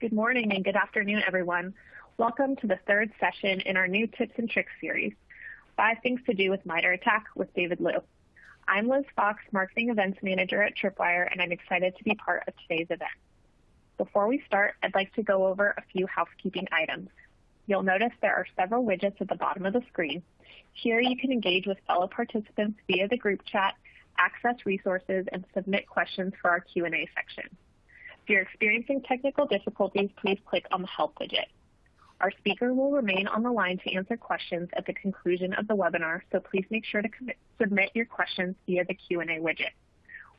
Good morning and good afternoon, everyone. Welcome to the third session in our new Tips and Tricks series, Five Things to Do with MITRE ATT&CK with David Liu. I'm Liz Fox, Marketing Events Manager at Tripwire, and I'm excited to be part of today's event. Before we start, I'd like to go over a few housekeeping items. You'll notice there are several widgets at the bottom of the screen. Here you can engage with fellow participants via the group chat, access resources, and submit questions for our Q&A section. If you're experiencing technical difficulties, please click on the Help widget. Our speaker will remain on the line to answer questions at the conclusion of the webinar, so please make sure to submit your questions via the Q&A widget.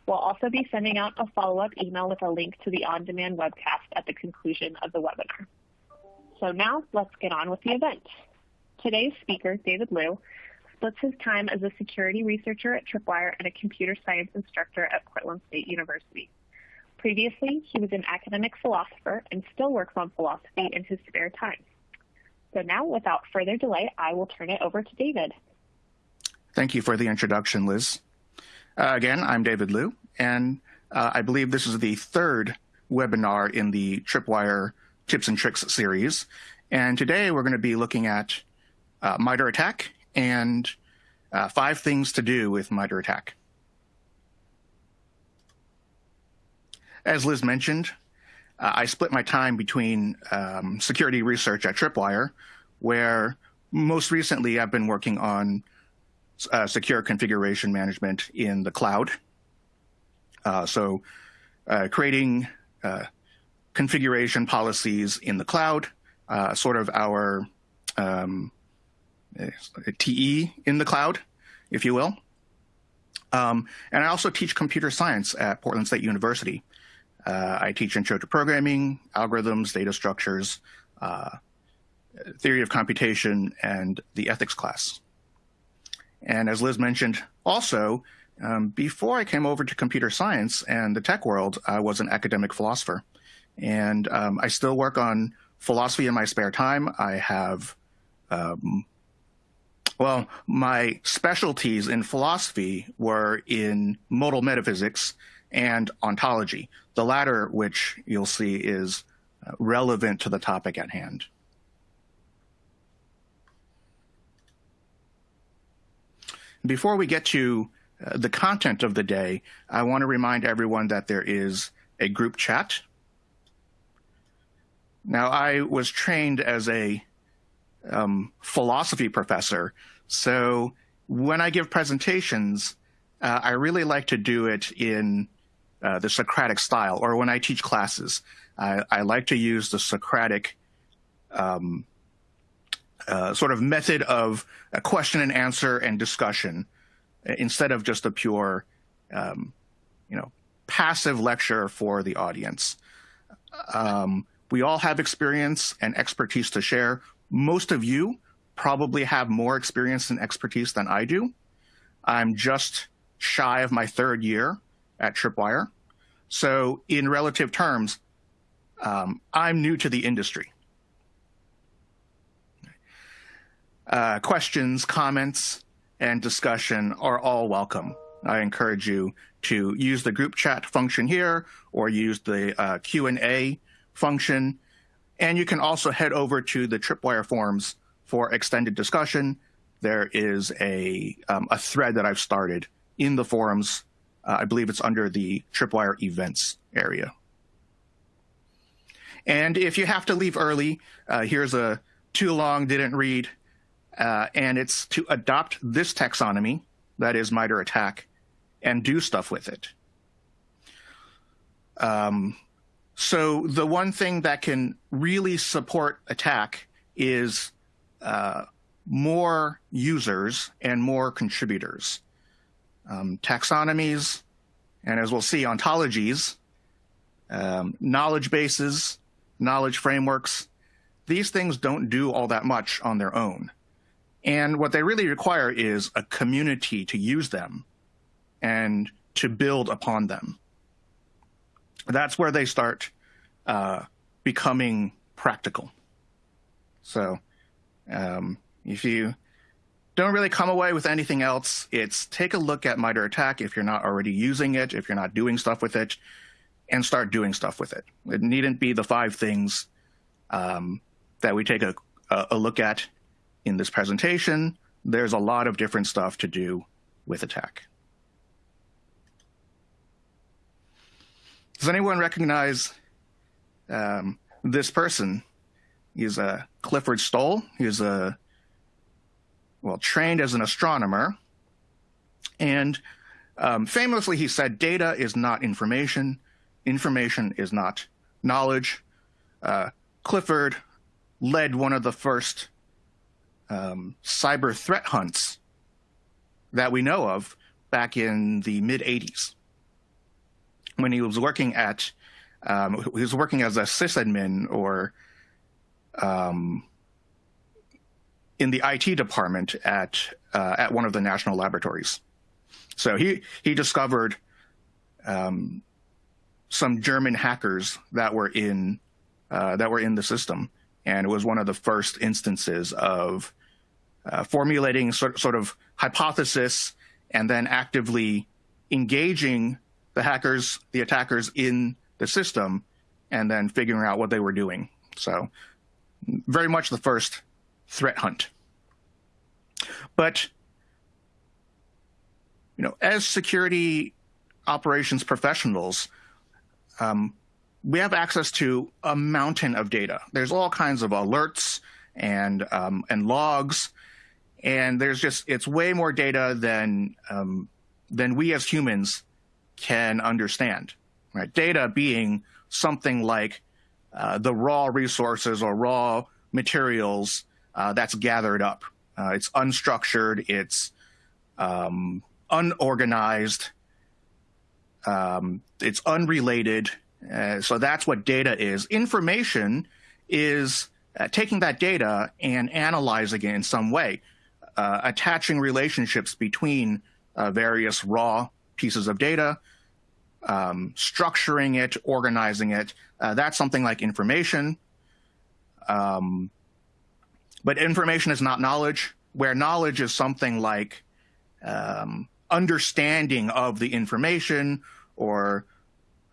We'll also be sending out a follow-up email with a link to the on-demand webcast at the conclusion of the webinar. So now let's get on with the event. Today's speaker, David Liu, splits his time as a security researcher at Tripwire and a computer science instructor at Portland State University. Previously, he was an academic philosopher and still works on philosophy in his spare time. So now, without further delay, I will turn it over to David. Thank you for the introduction, Liz. Uh, again, I'm David Liu, and uh, I believe this is the third webinar in the Tripwire Tips and Tricks series. And today we're going to be looking at uh, MITRE ATT&CK and uh, five things to do with MITRE ATT&CK. As Liz mentioned, uh, I split my time between um, security research at Tripwire, where most recently I've been working on uh, secure configuration management in the cloud. Uh, so uh, creating uh, configuration policies in the cloud, uh, sort of our um, TE in the cloud, if you will. Um, and I also teach computer science at Portland State University. Uh, I teach intro to programming, algorithms, data structures, uh, theory of computation, and the ethics class. And as Liz mentioned, also, um, before I came over to computer science and the tech world, I was an academic philosopher. And um, I still work on philosophy in my spare time. I have, um, well, my specialties in philosophy were in modal metaphysics and ontology, the latter which you'll see is uh, relevant to the topic at hand. Before we get to uh, the content of the day, I want to remind everyone that there is a group chat. Now, I was trained as a um, philosophy professor, so when I give presentations, uh, I really like to do it in uh, the Socratic style, or when I teach classes, I, I like to use the Socratic um, uh, sort of method of a question and answer and discussion instead of just a pure, um, you know, passive lecture for the audience. Um, we all have experience and expertise to share. Most of you probably have more experience and expertise than I do. I'm just shy of my third year at Tripwire. So in relative terms, um, I'm new to the industry. Uh, questions, comments, and discussion are all welcome. I encourage you to use the group chat function here or use the uh, Q&A function. And you can also head over to the Tripwire forums for extended discussion. There is a, um, a thread that I've started in the forums uh, I believe it's under the Tripwire events area. And if you have to leave early, uh, here's a too long, didn't read, uh, and it's to adopt this taxonomy, that is MITRE ATT&CK, and do stuff with it. Um, so the one thing that can really support attack is uh, more users and more contributors um, taxonomies, and as we'll see, ontologies, um, knowledge bases, knowledge frameworks. These things don't do all that much on their own. And what they really require is a community to use them and to build upon them. That's where they start uh, becoming practical. So um, if you don't really come away with anything else. It's take a look at MITRE ATT&CK if you're not already using it, if you're not doing stuff with it, and start doing stuff with it. It needn't be the five things um, that we take a, a look at in this presentation. There's a lot of different stuff to do with attack. Does anyone recognize um, this person? He's a uh, Clifford Stoll. He's a well trained as an astronomer, and um, famously he said, "Data is not information. Information is not knowledge." Uh, Clifford led one of the first um, cyber threat hunts that we know of back in the mid 80s when he was working at um, he was working as a sysadmin or um, in the IT department at uh, at one of the national laboratories. So he he discovered um, some German hackers that were in uh, that were in the system, and it was one of the first instances of uh, formulating sort, sort of hypothesis and then actively engaging the hackers, the attackers in the system, and then figuring out what they were doing. So very much the first threat hunt. But you know, as security operations professionals, um, we have access to a mountain of data. There's all kinds of alerts and um, and logs, and there's just it's way more data than um, than we as humans can understand. Right? Data being something like uh, the raw resources or raw materials uh, that's gathered up. Uh, it's unstructured. It's um, unorganized. Um, it's unrelated. Uh, so that's what data is. Information is uh, taking that data and analyzing it in some way, uh, attaching relationships between uh, various raw pieces of data, um, structuring it, organizing it. That's something like information. Um, but information is not knowledge, where knowledge is something like um, understanding of the information or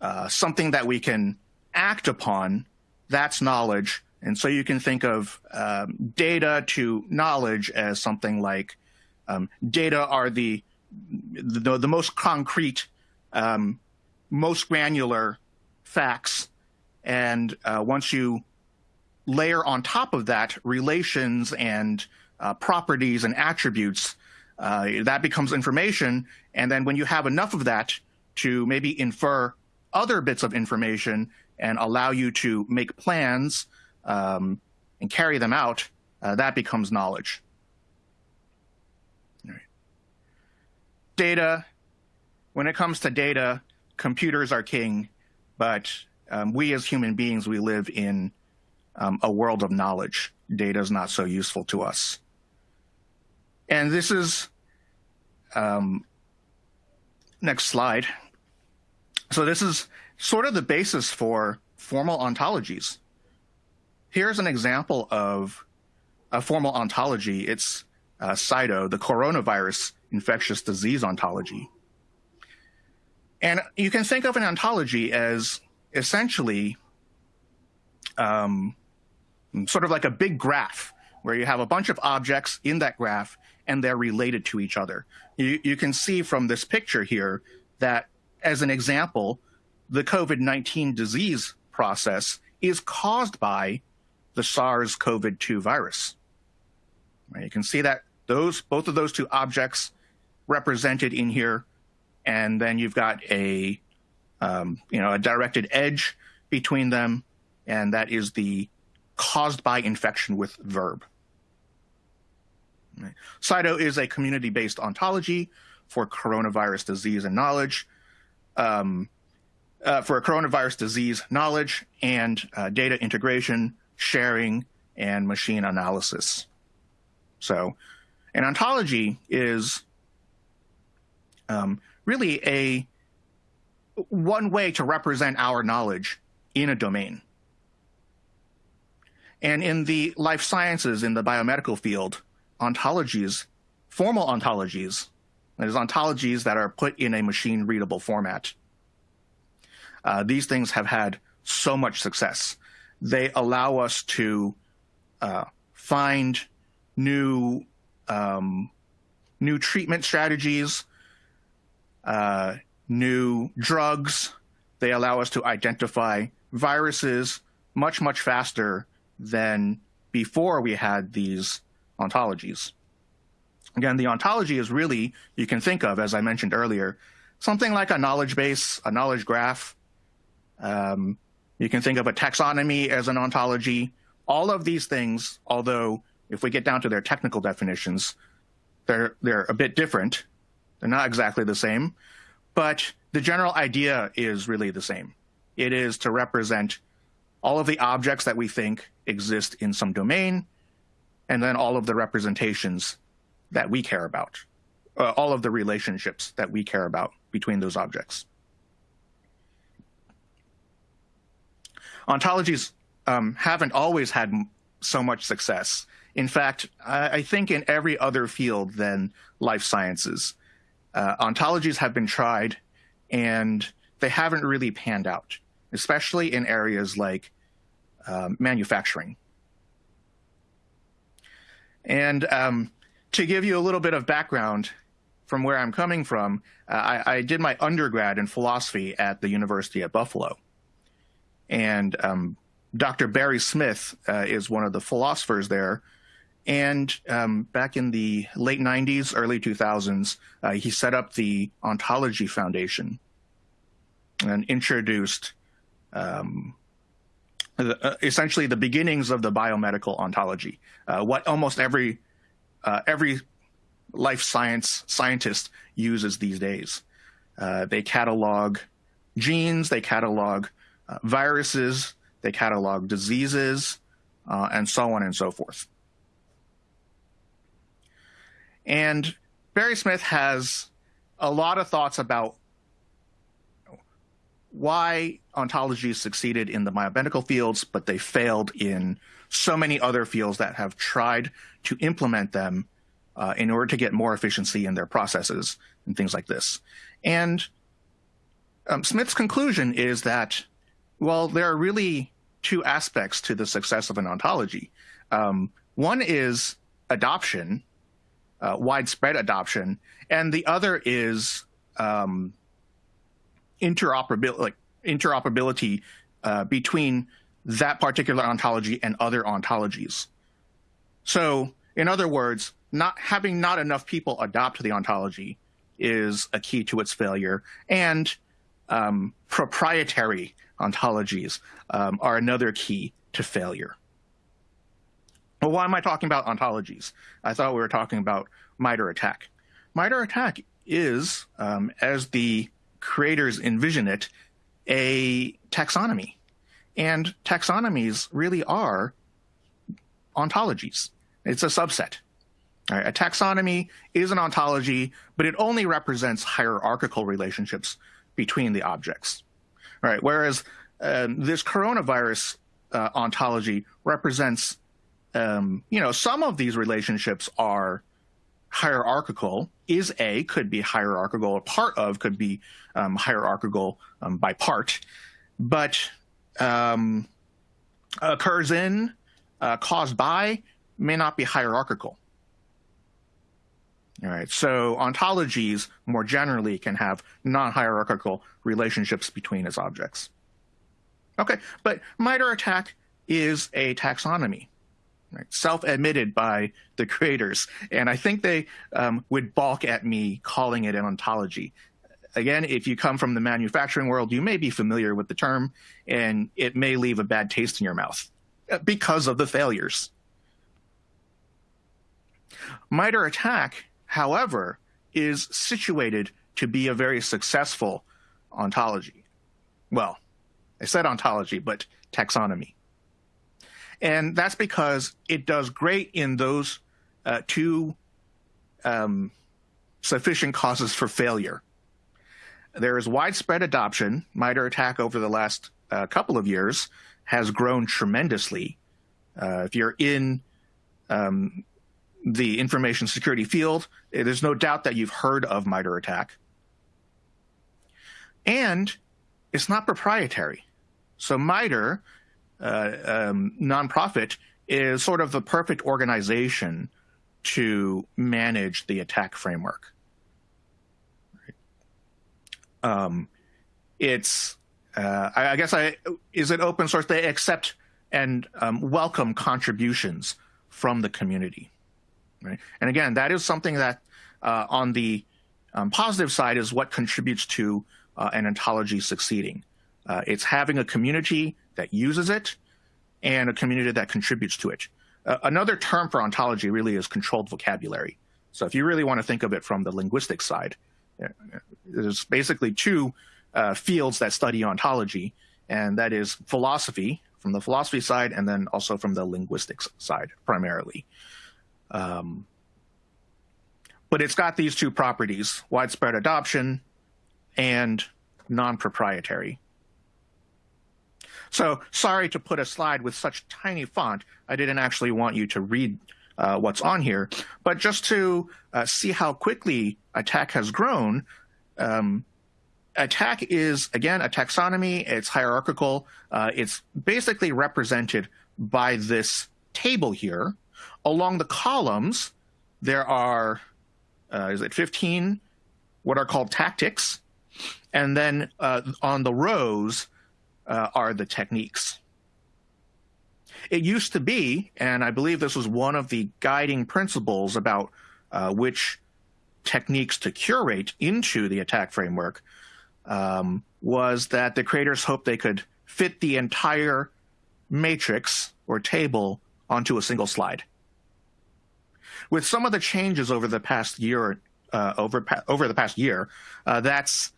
uh, something that we can act upon, that's knowledge. And so you can think of um, data to knowledge as something like um, data are the, the, the most concrete, um, most granular facts. And uh, once you layer on top of that relations and uh, properties and attributes, uh, that becomes information. And then when you have enough of that to maybe infer other bits of information and allow you to make plans um, and carry them out, uh, that becomes knowledge. Data, when it comes to data, computers are king, but um, we as human beings, we live in um, a world of knowledge. Data is not so useful to us. And this is, um, next slide. So this is sort of the basis for formal ontologies. Here's an example of a formal ontology. It's uh, CIDO, the coronavirus infectious disease ontology. And you can think of an ontology as essentially um, sort of like a big graph where you have a bunch of objects in that graph and they're related to each other. You, you can see from this picture here that, as an example, the COVID-19 disease process is caused by the SARS-CoV-2 virus. Right? You can see that those both of those two objects represented in here, and then you've got a um, you know a directed edge between them, and that is the caused by infection with verb. Right. CIDO is a community-based ontology for coronavirus disease and knowledge, um, uh, for coronavirus disease knowledge and uh, data integration, sharing, and machine analysis. So an ontology is um, really a one way to represent our knowledge in a domain. And in the life sciences, in the biomedical field, ontologies, formal ontologies, there's ontologies that are put in a machine readable format, uh, these things have had so much success. They allow us to uh, find new um, new treatment strategies, uh, new drugs. They allow us to identify viruses much much faster than before we had these ontologies. Again, the ontology is really, you can think of, as I mentioned earlier, something like a knowledge base, a knowledge graph. Um, you can think of a taxonomy as an ontology. All of these things, although if we get down to their technical definitions, they're, they're a bit different. They're not exactly the same, but the general idea is really the same. It is to represent all of the objects that we think exist in some domain, and then all of the representations that we care about, uh, all of the relationships that we care about between those objects. Ontologies um, haven't always had so much success. In fact, I, I, think in every other field than life sciences, uh, ontologies have been tried and they haven't really panned out, especially in areas like um, manufacturing. And um, to give you a little bit of background from where I'm coming from, uh, I, I, did my undergrad in philosophy at the University at Buffalo. And um, Dr. Barry Smith uh, is one of the philosophers there. And um, back in the late 90s, early 2000s, uh, he set up the Ontology Foundation and introduced um, the, uh, essentially the beginnings of the biomedical ontology, uh, what almost every uh, every life science scientist uses these days. Uh, they catalog genes, they catalog uh, viruses, they catalog diseases, and so on and so forth. And Barry Smith has a lot of thoughts about why ontologies succeeded in the biomedical fields, but they failed in so many other fields that have tried to implement them uh, in order to get more efficiency in their processes and things like this. And um, Smith's conclusion is that, well, there are really two aspects to the success of an ontology. Um, one is adoption, uh, widespread adoption, and the other is um, interoperability, like interoperability uh, between that particular ontology and other ontologies. So, in other words, not having not enough people adopt the ontology is a key to its failure, and um, proprietary ontologies um, are another key to failure. Well, why am I talking about ontologies? I thought we were talking about MITRE ATT&CK. MITRE ATT&CK is, um, as the creators envision it, a taxonomy. And taxonomies really are ontologies. It's a subset. Right, a taxonomy is an ontology, but it only represents hierarchical relationships between the objects. Right, whereas um, this coronavirus uh, ontology represents, um, you know, some of these relationships are hierarchical is a could be hierarchical a part of could be um, hierarchical um, by part but um, occurs in uh, caused by may not be hierarchical. All right so ontologies more generally can have non-hierarchical relationships between its objects. Okay but MITRE ATT&CK is a taxonomy right? self-admitted by the creators. And I think they um, would balk at me calling it an ontology. Again, if you come from the manufacturing world, you may be familiar with the term, and it may leave a bad taste in your mouth uh, because of the failures. MITRE ATT&CK, however, is situated to be a very successful ontology. Well, I said ontology, but taxonomy. And that's because it does great in those uh, two um, sufficient causes for failure. There is widespread adoption. MITRE ATT&CK over the last uh, couple of years has grown tremendously. Uh, if you're in um, the information security field, eh, there's no doubt that you've heard of MITRE ATT&CK. And it's not proprietary. So MITRE, uh, um, nonprofit, is sort of the perfect organization to manage the attack framework. Um, it's, uh, I, I, guess I, is it open source? They accept and um, welcome contributions from the community. Right? And again, that is something that uh, on the um, positive side is what contributes to uh, an ontology succeeding. Uh, it's having a community that uses it and a community that contributes to it. Uh, another term for ontology really is controlled vocabulary. So if you really want to think of it from the linguistic side, uh, there's basically two uh, fields that study ontology, and that is philosophy from the philosophy side, and then also from the linguistics side primarily. Um, but it's got these two properties, widespread adoption and non-proprietary. So sorry to put a slide with such tiny font. I didn't actually want you to read uh, what's on here, but just to uh, see how quickly attack has grown, um, attack is, again, a taxonomy. It's hierarchical. Uh, it's basically represented by this table here. Along the columns, there are, uh, is it 15, what are called tactics. And then uh, on the rows uh, are the techniques. It used to be, and I believe this was one of the guiding principles about uh, which techniques to curate into the attack framework, um, was that the creators hoped they could fit the entire matrix or table onto a single slide. With some of the changes over the past year, uh, over over the past year, uh, that's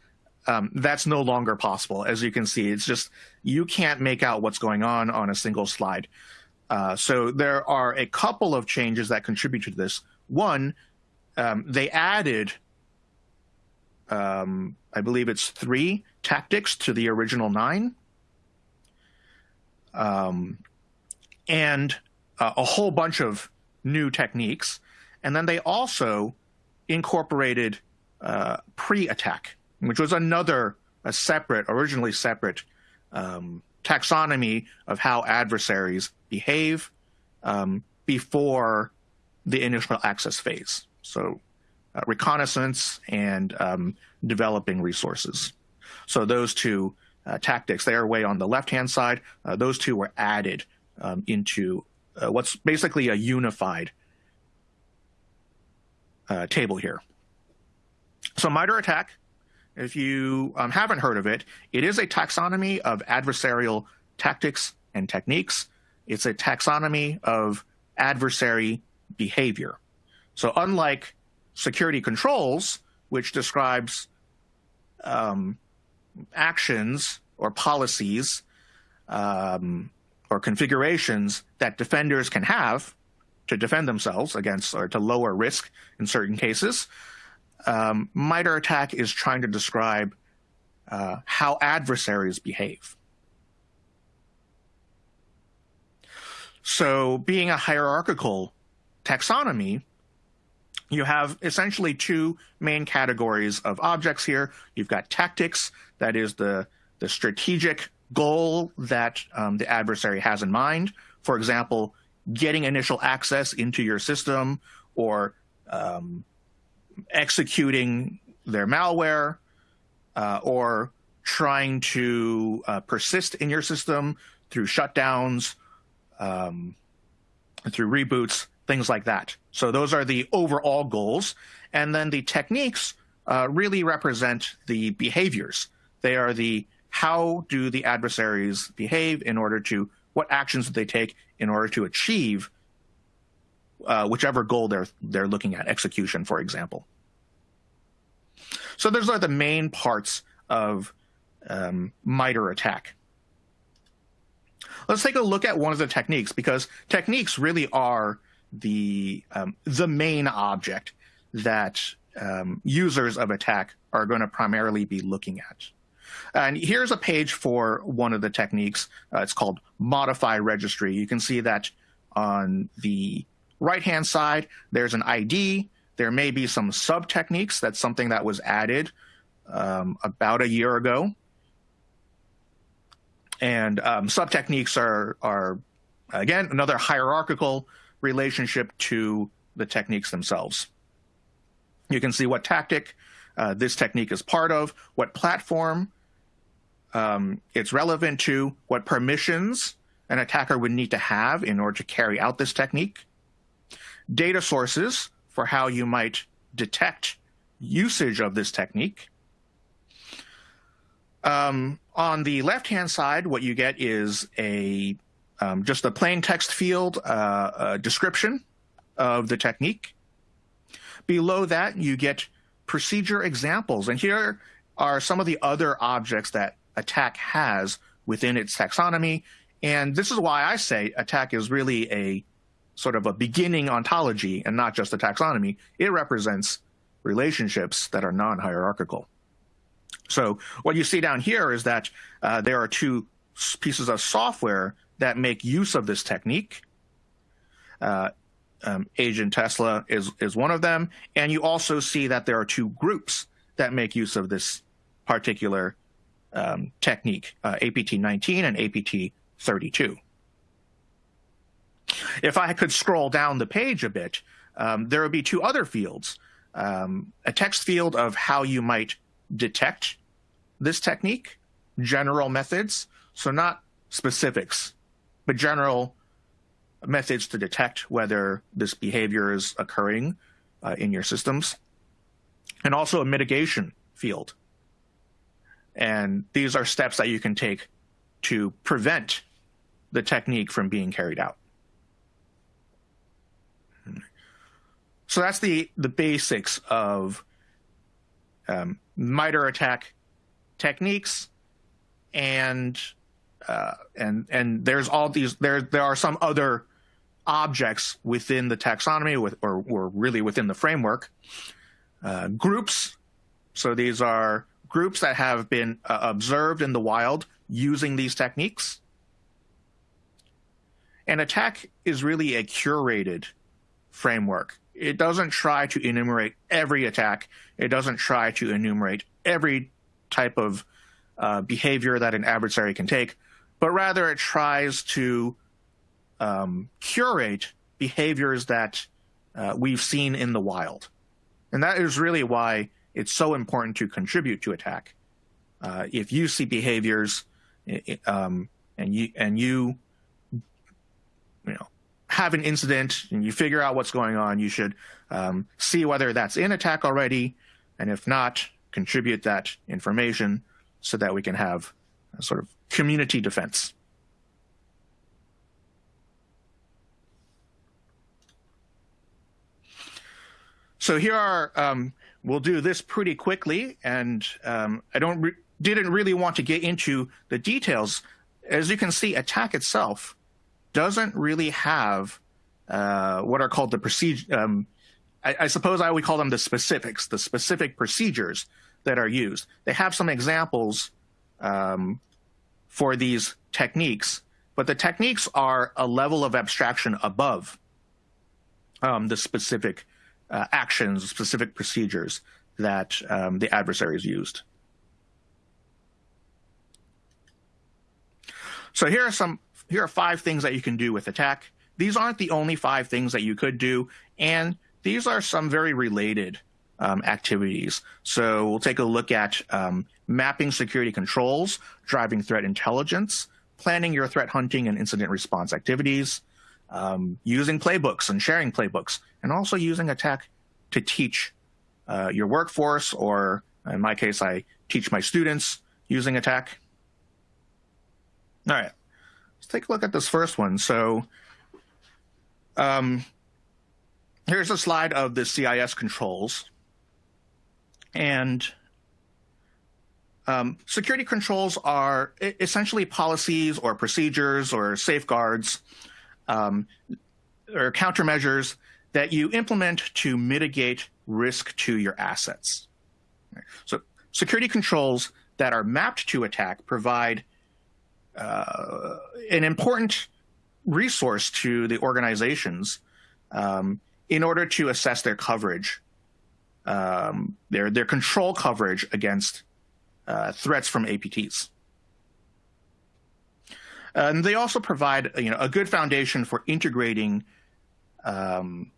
um, that's no longer possible. As you can see, it's just you can't make out what's going on on a single slide. Uh, so there are a couple of changes that contribute to this. One, um, they added, um, I believe it's three tactics to the original nine, um, and uh, a whole bunch of new techniques. And then they also incorporated uh, pre-attack which was another a separate, originally separate um, taxonomy of how adversaries behave um, before the initial access phase. So uh, reconnaissance and um, developing resources. So those two uh, tactics, they are way on the left-hand side. Uh, those two were added um, into uh, what's basically a unified uh, table here. So MITRE ATT&CK if you um, haven't heard of it, it is a taxonomy of adversarial tactics and techniques. It's a taxonomy of adversary behavior. So unlike security controls, which describes um, actions or policies um, or configurations that defenders can have to defend themselves against or to lower risk in certain cases, um, MITRE ATT&CK is trying to describe uh, how adversaries behave. So being a hierarchical taxonomy, you have essentially two main categories of objects here. You've got tactics, that is the, the strategic goal that um, the adversary has in mind. For example, getting initial access into your system or um, executing their malware uh, or trying to uh, persist in your system through shutdowns, um, through reboots, things like that. So those are the overall goals. And then the techniques uh, really represent the behaviors. They are the how do the adversaries behave in order to, what actions do they take in order to achieve uh, whichever goal they're they're looking at, execution, for example. So those are the main parts of um, MITRE ATT&CK. Let's take a look at one of the techniques because techniques really are the um, the main object that um, users of attack are going to primarily be looking at. And here's a page for one of the techniques. Uh, it's called modify registry. You can see that on the right-hand side, there's an ID. There may be some sub techniques. That's something that was added um, about a year ago. And um, sub techniques are are again another hierarchical relationship to the techniques themselves. You can see what tactic uh, this technique is part of, what platform um, it's relevant to, what permissions an attacker would need to have in order to carry out this technique, data sources for how you might detect usage of this technique. Um, on the left-hand side, what you get is a um, just a plain text field uh, description of the technique. Below that, you get procedure examples. And here are some of the other objects that attack has within its taxonomy. And this is why I say attack is really a sort of a beginning ontology and not just a taxonomy. It represents relationships that are non-hierarchical. So what you see down here is that uh, there are two pieces of software that make use of this technique. Uh, um, Agent Tesla is, is one of them. And you also see that there are two groups that make use of this particular um, technique, uh, APT19 and APT32. If I could scroll down the page a bit, um, there would be two other fields. Um, a text field of how you might detect this technique, general methods, so not specifics, but general methods to detect whether this behavior is occurring uh, in your systems, and also a mitigation field. And these are steps that you can take to prevent the technique from being carried out. So that's the, the basics of um, MITRE attack techniques and uh, and and there's all these there there are some other objects within the taxonomy with, or, or really within the framework. Uh, groups, so these are groups that have been uh, observed in the wild using these techniques. An attack is really a curated framework. It doesn't try to enumerate every attack. It doesn't try to enumerate every type of uh, behavior that an adversary can take, but rather it tries to um, curate behaviors that uh, we've seen in the wild. And that is really why it's so important to contribute to attack. Uh, if you see behaviors um, and you and you you know have an incident and you figure out what's going on, you should um, see whether that's in attack already, and if not, contribute that information so that we can have a sort of community defense. So here are, um, we'll do this pretty quickly, and um, I don't re didn't really want to get into the details. As you can see, attack itself doesn't really have uh, what are called the procedure. Um, I, I, suppose I would call them the specifics, the specific procedures that are used. They have some examples um, for these techniques, but the techniques are a level of abstraction above um, the specific uh, actions, specific procedures that um, the adversaries used. So here are some, here are five things that you can do with attack. These aren't the only five things that you could do, and these are some very related um, activities. So we'll take a look at um, mapping security controls, driving threat intelligence, planning your threat hunting and incident response activities, um, using playbooks and sharing playbooks, and also using attack to teach uh, your workforce, or in my case, I teach my students using attack. All right, take a look at this first one. So um, here's a slide of the CIS controls. And um, security controls are essentially policies or procedures or safeguards um, or countermeasures that you implement to mitigate risk to your assets. So security controls that are mapped to attack provide uh, an important resource to the organizations um, in order to assess their coverage, um, their, their control coverage against uh, threats from APTs. And they also provide you know, a good foundation for integrating um,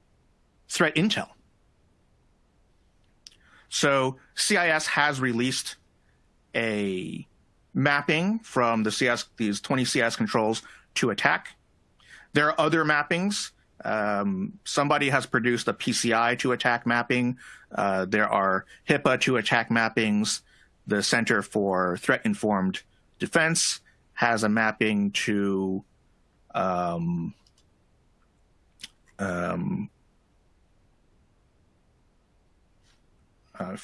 threat intel. So CIS has released a mapping from the CS, these 20 CS controls to attack. There are other mappings. Um, somebody has produced a PCI to attack mapping. Uh, there are HIPAA to attack mappings. The Center for Threat Informed Defense has a mapping to um, um, uh,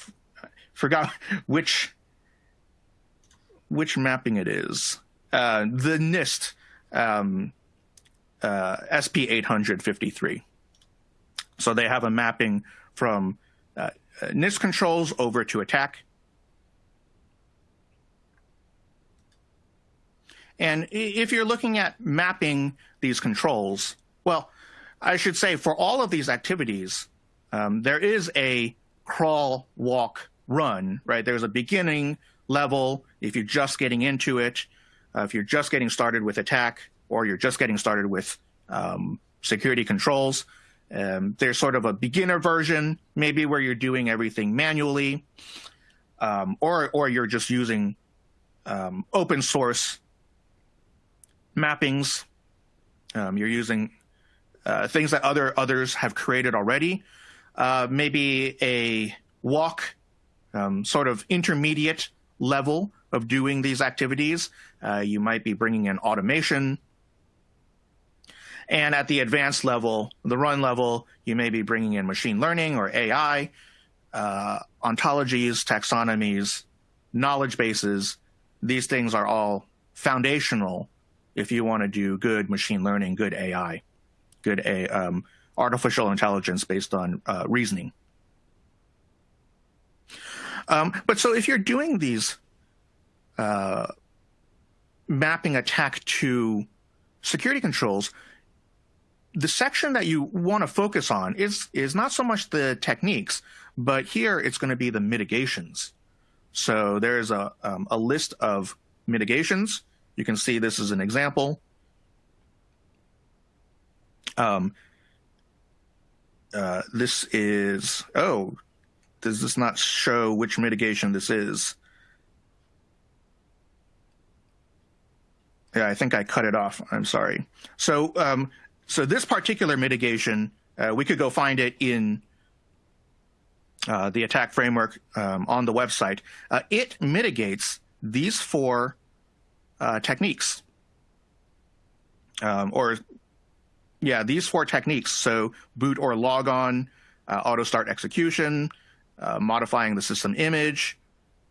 forgot which which mapping it is. Uh, the NIST um, uh, SP 853. So they have a mapping from uh, NIST controls over to attack. And if you're looking at mapping these controls, well, I should say for all of these activities, um, there is a crawl, walk, run, right? There's a beginning level if you're just getting into it, uh, if you're just getting started with attack, or you're just getting started with um, security controls. Um, there's sort of a beginner version, maybe where you're doing everything manually, um, or or you're just using um, open source mappings. Um, you're using uh, things that other others have created already. Uh, maybe a walk, um, sort of intermediate level of doing these activities. Uh, you might be bringing in automation. And at the advanced level, the run level, you may be bringing in machine learning or AI, uh, ontologies, taxonomies, knowledge bases. These things are all foundational if you want to do good machine learning, good AI, good a, um, artificial intelligence based on uh, reasoning. Um, but so if you're doing these uh, mapping attack to security controls, the section that you want to focus on is is not so much the techniques, but here it's going to be the mitigations. So there's a um, a list of mitigations. You can see this is an example. Um, uh, this is oh does this not show which mitigation this is? Yeah, I think I cut it off. I'm sorry. So, um, so this particular mitigation, uh, we could go find it in uh, the attack framework um, on the website. Uh, it mitigates these four uh, techniques, um, or yeah, these four techniques. So boot or log on, uh, auto start execution, uh, modifying the system image,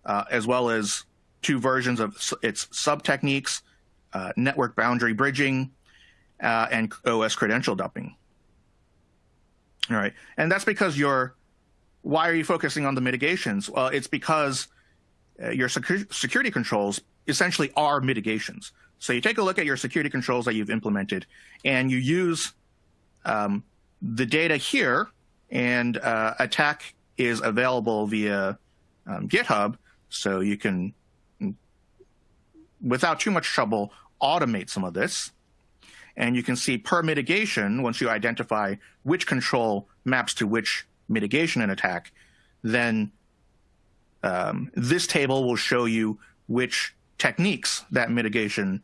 uh, as well as two versions of its sub techniques, uh, network boundary bridging, uh, and OS credential dumping. All right, and that's because you're. Why are you focusing on the mitigations? Well, it's because uh, your secu security controls essentially are mitigations. So you take a look at your security controls that you've implemented, and you use um, the data here and attack is available via um, GitHub, so you can, without too much trouble, automate some of this. And you can see per mitigation, once you identify which control maps to which mitigation and attack, then um, this table will show you which techniques that mitigation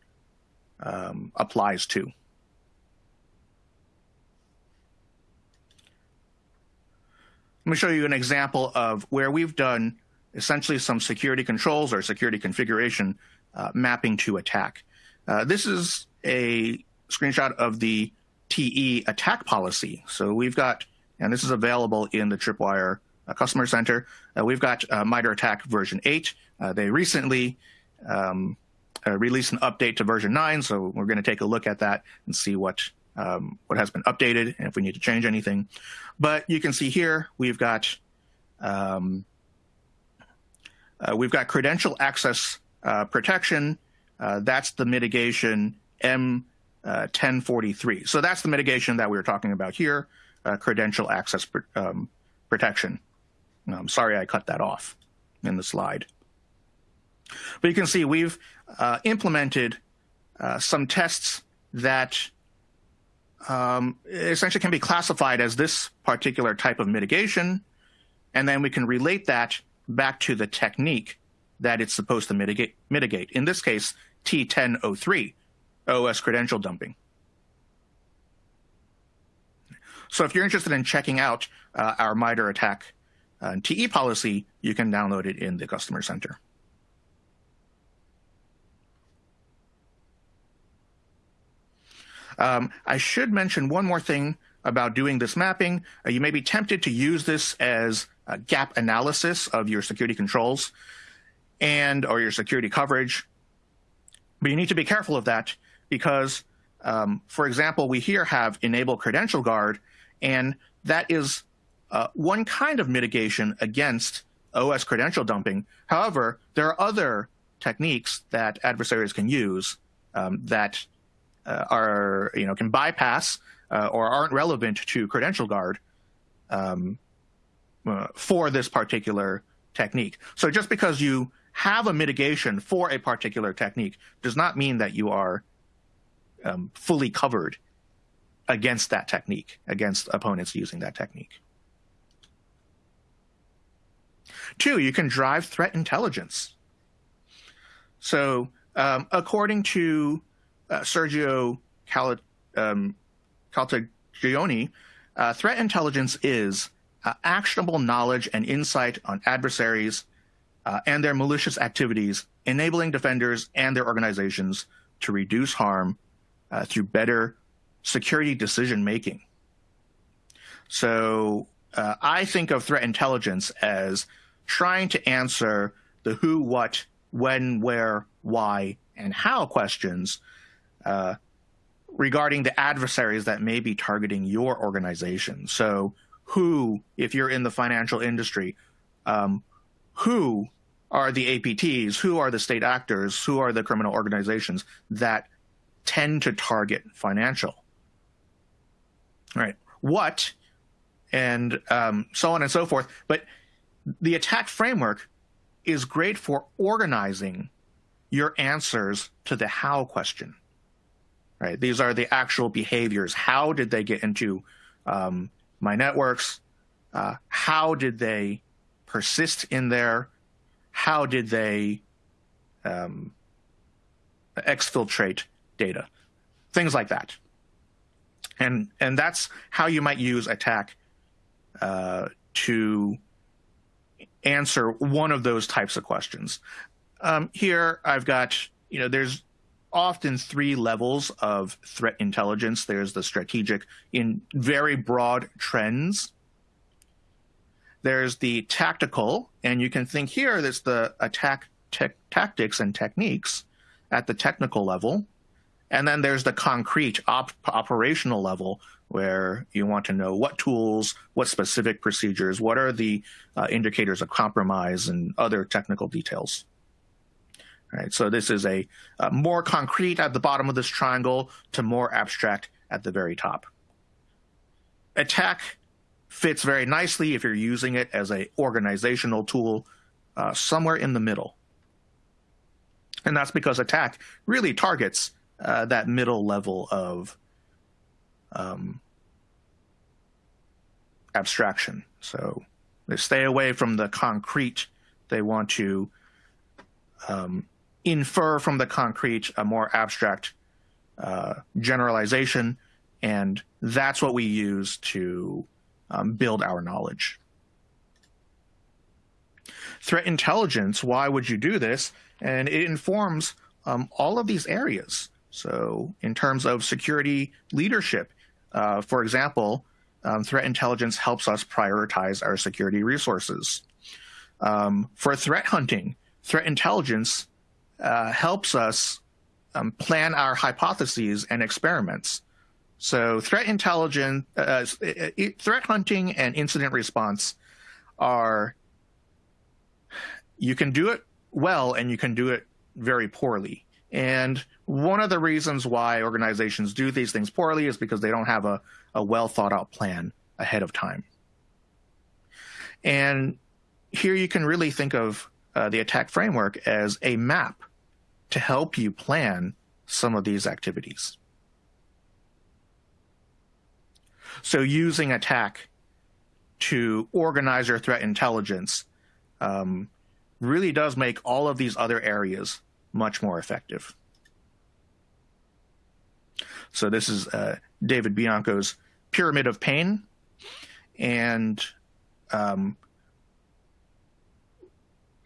um, applies to. Let me show you an example of where we've done essentially some security controls or security configuration uh, mapping to attack. Uh, this is a screenshot of the TE attack policy. So we've got, and this is available in the Tripwire uh, Customer Center, uh, we've got uh, MITRE ATT&CK version 8. Uh, they recently um, released an update to version 9, so we're going to take a look at that and see what um, what has been updated and if we need to change anything. But you can see here we've got um, uh, we've got credential access uh, protection. Uh, that's the mitigation M1043. Uh, so that's the mitigation that we were talking about here, uh, credential access pr um, protection. I'm um, sorry I cut that off in the slide. But you can see we've uh, implemented some tests that um, essentially can be classified as this particular type of mitigation, and then we can relate that back to the technique that it's supposed to mitigate. mitigate. In this case, T1003, OS credential dumping. So if you're interested in checking out uh, our MITRE ATT&CK uh, TE policy, you can download it in the Customer Center. Um, I should mention one more thing about doing this mapping. Uh, you may be tempted to use this as a gap analysis of your security controls and or your security coverage. But you need to be careful of that because, um, for example, we here have enable credential guard, and that is uh, one kind of mitigation against OS credential dumping. However, there are other techniques that adversaries can use um, that are you know can bypass uh, or aren't relevant to credential guard um, uh, for this particular technique. So just because you have a mitigation for a particular technique does not mean that you are um, fully covered against that technique, against opponents using that technique. Two, you can drive threat intelligence. So um, according to uh, Sergio Cal um, uh, threat intelligence is uh, actionable knowledge and insight on adversaries uh, and their malicious activities, enabling defenders and their organizations to reduce harm uh, through better security decision making. So uh, I think of threat intelligence as trying to answer the who, what, when, where, why, and how questions uh, regarding the adversaries that may be targeting your organization. So, who, if you're in the financial industry, um, who are the APTs? Who are the state actors? Who are the criminal organizations that tend to target financial? Right. What, and um, so on and so forth. But the attack framework is great for organizing your answers to the how question right? These are the actual behaviors. How did they get into um, my networks? Uh, how did they persist in there? How did they um, exfiltrate data? Things like that. And, and that's how you might use attack uh, to answer one of those types of questions. Um, here I've got, you know, there's often three levels of threat intelligence. There's the strategic in very broad trends. There's the tactical, and you can think here that's the attack tactics and techniques at the technical level. And then there's the concrete op operational level where you want to know what tools, what specific procedures, what are the uh, indicators of compromise and other technical details. Right, so this is a, a more concrete at the bottom of this triangle to more abstract at the very top. Attack fits very nicely if you're using it as a organizational tool uh, somewhere in the middle. And that's because attack really targets uh, that middle level of um, abstraction. So they stay away from the concrete. They want to um, infer from the concrete a more abstract uh, generalization, and that's what we use to um, build our knowledge. Threat intelligence, why would you do this? And it informs um, all of these areas. So in terms of security leadership, uh, for example, um, threat intelligence helps us prioritize our security resources. Um, for threat hunting, threat intelligence uh, helps us um, plan our hypotheses and experiments. So threat intelligence, uh, uh threat hunting and incident response are, you can do it well and you can do it very poorly. And one of the reasons why organizations do these things poorly is because they don't have a, a well thought out plan ahead of time. And here you can really think of uh, the attack framework as a map to help you plan some of these activities. So using attack to organize your threat intelligence um, really does make all of these other areas much more effective. So this is uh, David Bianco's Pyramid of Pain. And um,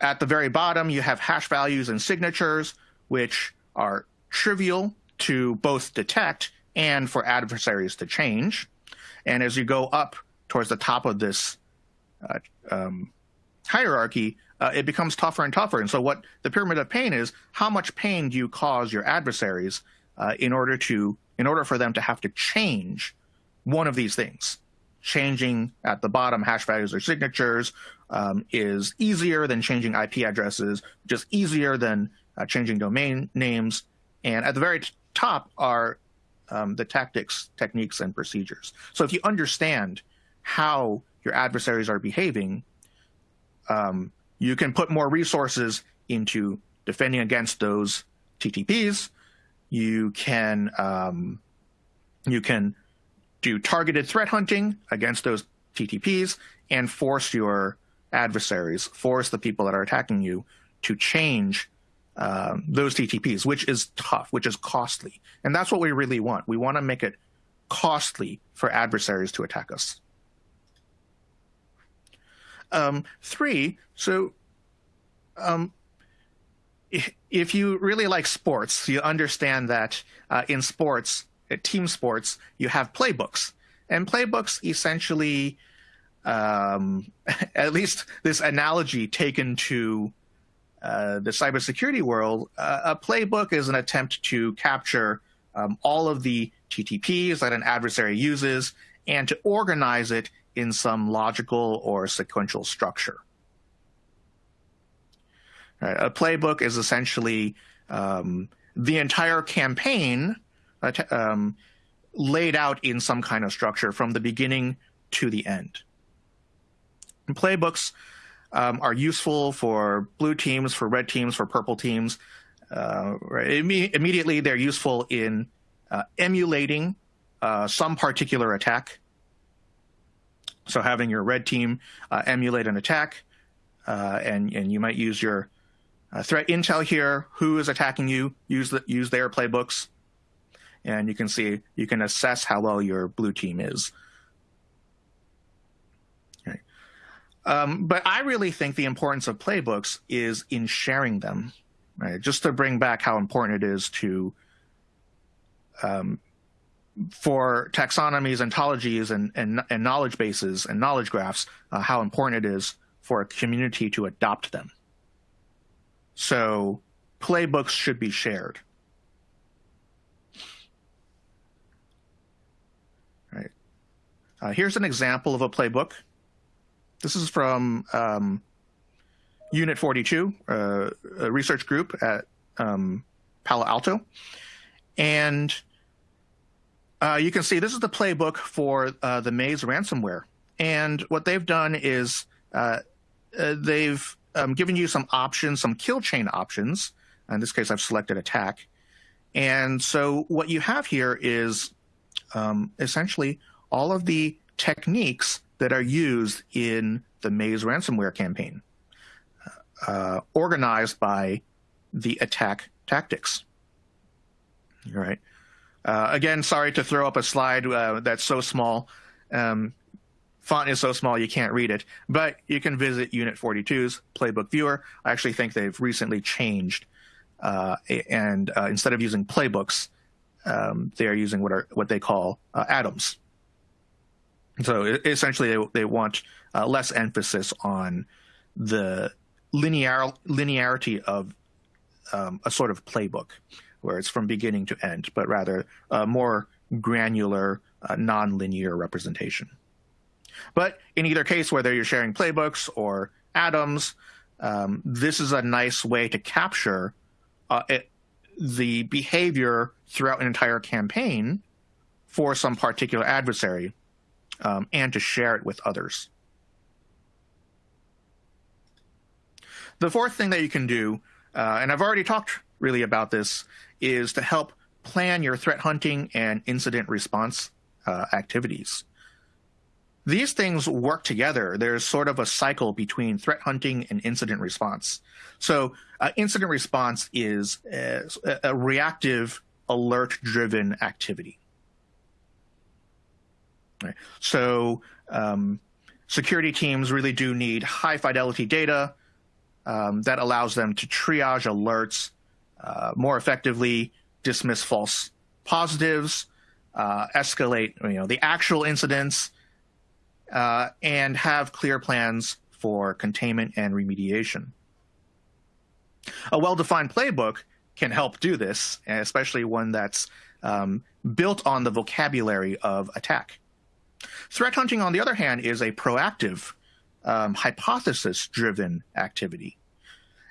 at the very bottom, you have hash values and signatures, which are trivial to both detect and for adversaries to change. And as you go up towards the top of this uh, um, hierarchy, uh, it becomes tougher and tougher. And so what the pyramid of pain is, how much pain do you cause your adversaries uh, in order to in order for them to have to change one of these things? Changing at the bottom hash values or signatures um, is easier than changing IP addresses, just easier than uh, changing domain names. And at the very top are um, the tactics, techniques, and procedures. So if you understand how your adversaries are behaving, um, you can put more resources into defending against those TTPs. You can um, you can do targeted threat hunting against those TTPs and force your adversaries, force the people that are attacking you to change um, those TTPs, which is tough, which is costly. And that's what we really want. We want to make it costly for adversaries to attack us. Um, three, so um, if you really like sports, you understand that uh, in sports, team sports, you have playbooks. And playbooks essentially, um, at least this analogy taken to uh, the cybersecurity world, uh, a playbook is an attempt to capture um, all of the TTPs that an adversary uses and to organize it in some logical or sequential structure. Right. A playbook is essentially um, the entire campaign uh, um, laid out in some kind of structure from the beginning to the end. And playbooks um, are useful for blue teams, for red teams, for purple teams. Uh, right. Imme immediately, they're useful in uh, emulating uh, some particular attack. So having your red team uh, emulate an attack, uh, and and you might use your uh, threat intel here. Who is attacking you? Use the use their playbooks, and you can see you can assess how well your blue team is. Um, but I really think the importance of playbooks is in sharing them, right? Just to bring back how important it is to, um, for taxonomies, ontologies, and, and, and, knowledge bases and knowledge graphs, uh, how important it is for a community to adopt them. So playbooks should be shared. Uh, here's an example of a playbook. This is from um, Unit 42, uh, a research group at um, Palo Alto. And uh, you can see this is the playbook for uh, the Maze ransomware. And what they've done is uh, uh, they've um, given you some options, some kill chain options. In this case, I've selected attack. And so what you have here is um, essentially all of the techniques that are used in the Maze ransomware campaign, uh, organized by the attack tactics. All right. Uh, again, sorry to throw up a slide uh, that's so small. Um, font is so small you can't read it, but you can visit Unit 42's playbook viewer. I actually think they've recently changed, uh, and uh, instead of using playbooks, um, they are using what are what they call uh, atoms. So essentially, they, they want uh, less emphasis on the linear linearity of um, a sort of playbook, where it's from beginning to end, but rather a more granular, uh, non-linear representation. But in either case, whether you're sharing playbooks or atoms, um, this is a nice way to capture uh, it, the behavior throughout an entire campaign for some particular adversary um, and to share it with others. The fourth thing that you can do, uh, and I've already talked really about this is to help plan your threat hunting and incident response uh, activities. These things work together. There's sort of a cycle between threat hunting and incident response. So uh, incident response is a, a reactive, alert-driven activity. Right. So um, security teams really do need high fidelity data um, that allows them to triage alerts uh, more effectively, dismiss false positives, uh, escalate you know the actual incidents, uh, and have clear plans for containment and remediation. A well-defined playbook can help do this, especially one that's um, built on the vocabulary of attack. Threat hunting, on the other hand, is a proactive, um, hypothesis-driven activity.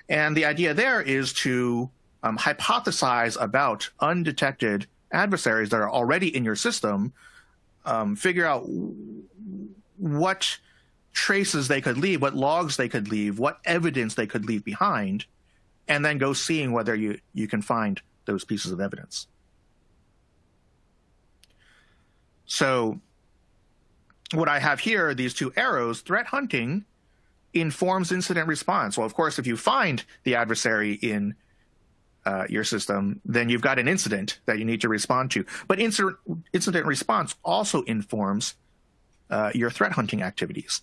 And the idea there is to um, hypothesize about undetected adversaries that are already in your system, um, figure out what traces they could leave, what logs they could leave, what evidence they could leave behind, and then go seeing whether you, you can find those pieces of evidence. So what I have here are these two arrows, threat hunting informs incident response. Well, of course, if you find the adversary in uh, your system, then you've got an incident that you need to respond to. But incident, incident response also informs uh, your threat hunting activities.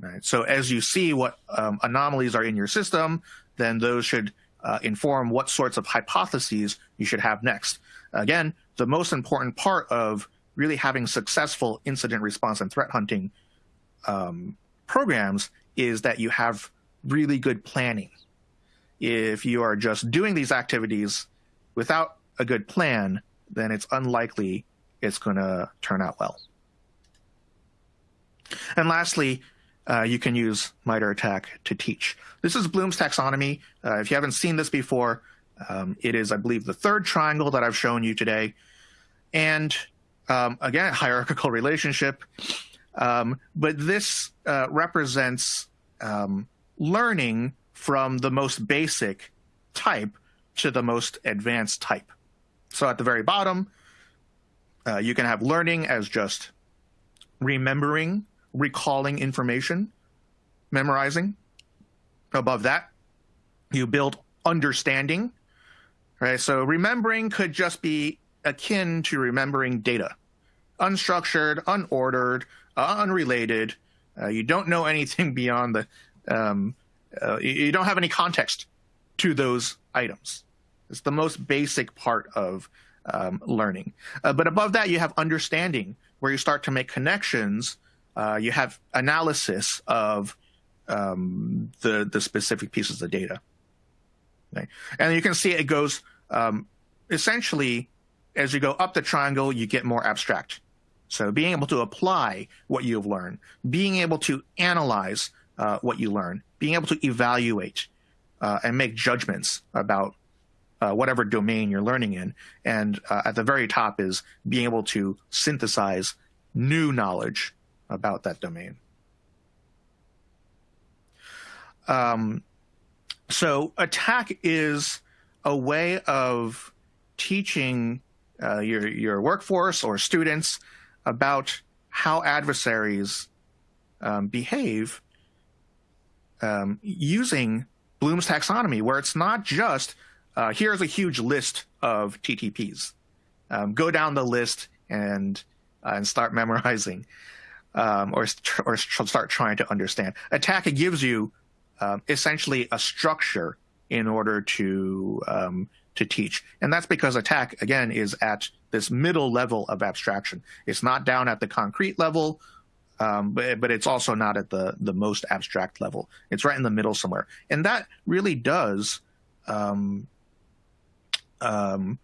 Right. So as you see what um, anomalies are in your system, then those should uh, inform what sorts of hypotheses you should have next. Again, the most important part of really having successful incident response and threat hunting um, programs is that you have really good planning. If you are just doing these activities without a good plan, then it's unlikely it's going to turn out well. And lastly, uh, you can use MITRE ATT&CK to teach. This is Bloom's taxonomy. Uh, if you haven't seen this before, um, it is, I believe, the third triangle that I've shown you today. And um, again, hierarchical relationship. Um, but this uh, represents um, learning from the most basic type to the most advanced type. So at the very bottom, uh, you can have learning as just remembering, recalling information, memorizing. Above that, you build understanding. Right? So remembering could just be akin to remembering data. Unstructured, unordered, uh, unrelated. Uh, you don't know anything beyond the, um, uh, you don't have any context to those items. It's the most basic part of um, learning. Uh, but above that, you have understanding, where you start to make connections. Uh, you have analysis of um, the the specific pieces of data. Okay? And you can see it goes um, essentially as you go up the triangle, you get more abstract. So being able to apply what you've learned, being able to analyze uh, what you learn, being able to evaluate uh, and make judgments about uh, whatever domain you're learning in. And uh, at the very top is being able to synthesize new knowledge about that domain. Um, so attack is a way of teaching uh, your your workforce or students about how adversaries um, behave um, using Bloom's taxonomy, where it's not just uh, here's a huge list of TTPs. Um, go down the list and uh, and start memorizing, um, or or start trying to understand. Attack gives you um, essentially a structure in order to um, to teach. And that's because attack, again, is at this middle level of abstraction. It's not down at the concrete level, um, but, but it's also not at the, the most abstract level. It's right in the middle somewhere. And that really does um, um,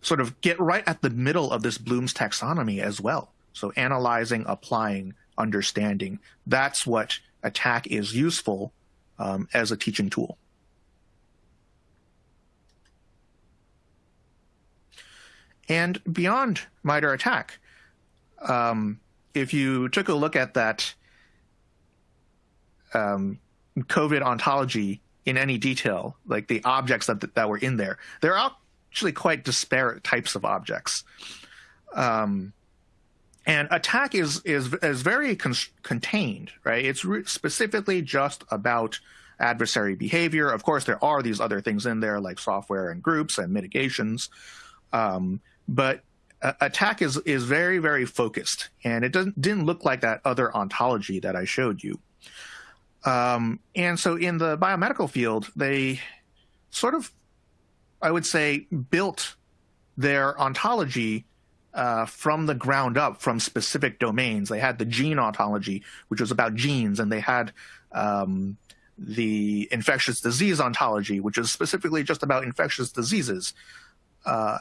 sort of get right at the middle of this Bloom's taxonomy as well. So analyzing, applying, understanding, that's what attack is useful um, as a teaching tool. And beyond MITRE ATT&CK, um, if you took a look at that um, COVID ontology in any detail, like the objects that that were in there. They're actually quite disparate types of objects. Um, and attack is is is very con contained, right? It's specifically just about adversary behavior. Of course, there are these other things in there like software and groups and mitigations, um, but uh, attack is is very very focused, and it doesn't didn't look like that other ontology that I showed you. Um, and so in the biomedical field, they sort of, I would say, built their ontology uh, from the ground up from specific domains. They had the gene ontology, which was about genes, and they had um, the infectious disease ontology, which is specifically just about infectious diseases. Uh,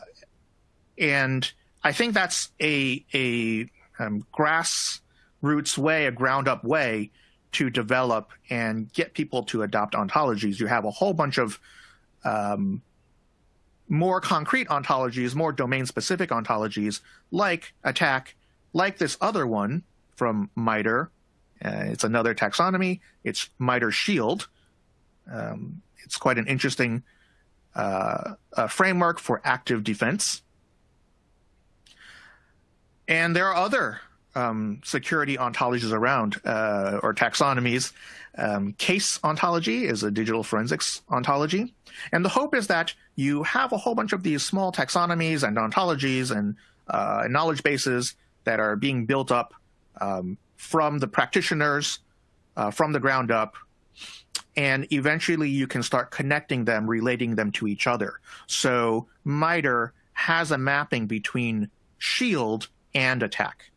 and I think that's a, a um, grassroots way, a ground up way to develop and get people to adopt ontologies. You have a whole bunch of um, more concrete ontologies, more domain specific ontologies like attack, like this other one from MITRE. Uh, it's another taxonomy. It's MITRE Shield. Um, it's quite an interesting uh, framework for active defense. And there are other um, security ontologies around uh, or taxonomies. Um, case ontology is a digital forensics ontology. And the hope is that you have a whole bunch of these small taxonomies and ontologies and uh, knowledge bases that are being built up um, from the practitioners uh, from the ground up. And eventually you can start connecting them, relating them to each other. So MITRE has a mapping between shield and attack.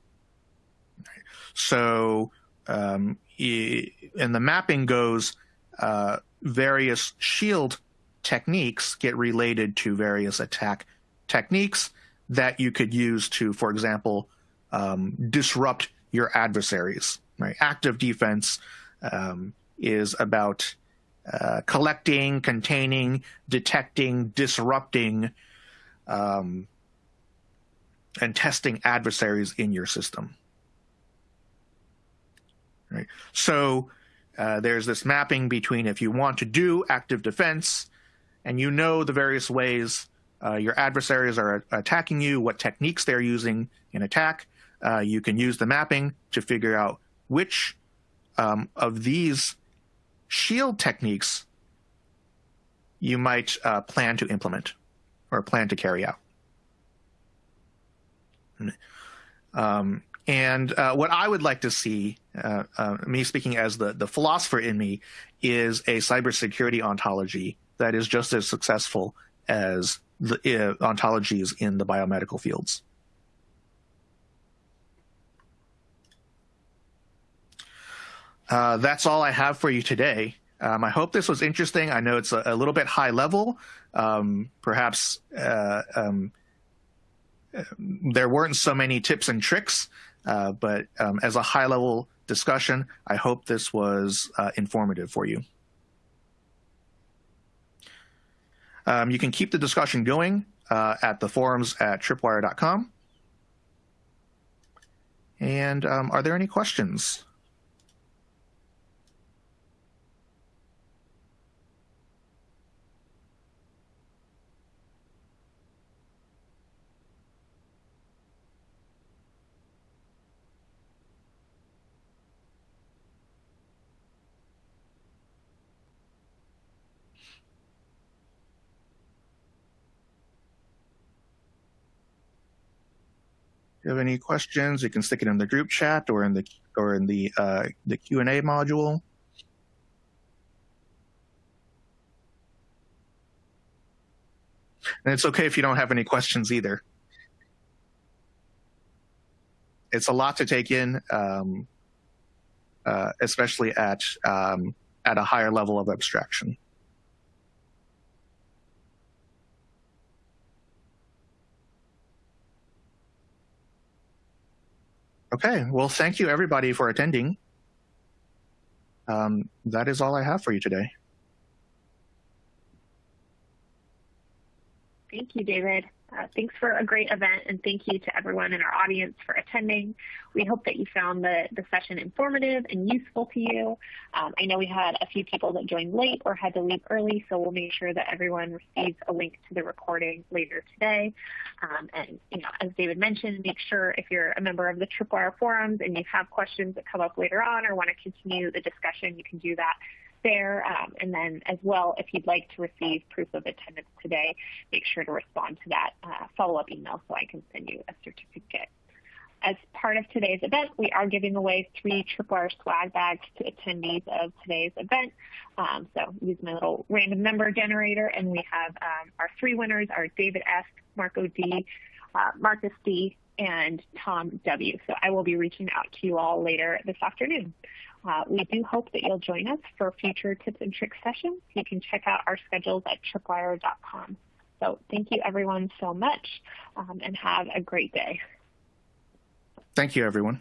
So, um, and the mapping goes uh, various shield techniques get related to various attack techniques that you could use to, for example, um, disrupt your adversaries. Right? Active defense um, is about uh, collecting, containing, detecting, disrupting, um, and testing adversaries in your system. Right. So uh, there's this mapping between if you want to do active defense and you know the various ways uh, your adversaries are attacking you, what techniques they're using in attack, uh, you can use the mapping to figure out which um, of these shield techniques you might uh, plan to implement or plan to carry out. Um, and uh, what I would like to see, uh, uh, me speaking as the, the philosopher in me, is a cybersecurity ontology that is just as successful as the uh, ontologies in the biomedical fields. Uh, that's all I have for you today. Um, I hope this was interesting. I know it's a, a little bit high level. Um, perhaps uh, um, there weren't so many tips and tricks uh, but um, as a high level discussion, I hope this was uh, informative for you. Um, you can keep the discussion going uh, at the forums at tripwire.com. And um, are there any questions? You have any questions, you can stick it in the group chat or in the or in the uh, the Q and A module. And it's okay if you don't have any questions either. It's a lot to take in, um, uh, especially at um, at a higher level of abstraction. Okay, well, thank you everybody for attending. Um, that is all I have for you today. Thank you, David. Uh, thanks for a great event and thank you to everyone in our audience for attending. We hope that you found the, the session informative and useful to you. Um, I know we had a few people that joined late or had to leave early, so we'll make sure that everyone receives a link to the recording later today. Um, and you know, as David mentioned, make sure if you're a member of the Tripwire forums and you have questions that come up later on or want to continue the discussion, you can do that there. Um, and then as well, if you'd like to receive proof of attendance today, make sure to respond to that uh, follow-up email so I can send you a certificate. As part of today's event, we are giving away three Tripwire swag bags to attendees of today's event. Um, so use my little random number generator, and we have um, our three winners are David S., Marco D., uh, Marcus D., and Tom W. So I will be reaching out to you all later this afternoon. Uh, we do hope that you'll join us for future tips and tricks sessions. You can check out our schedules at tripwire.com. So thank you everyone so much um, and have a great day. Thank you everyone.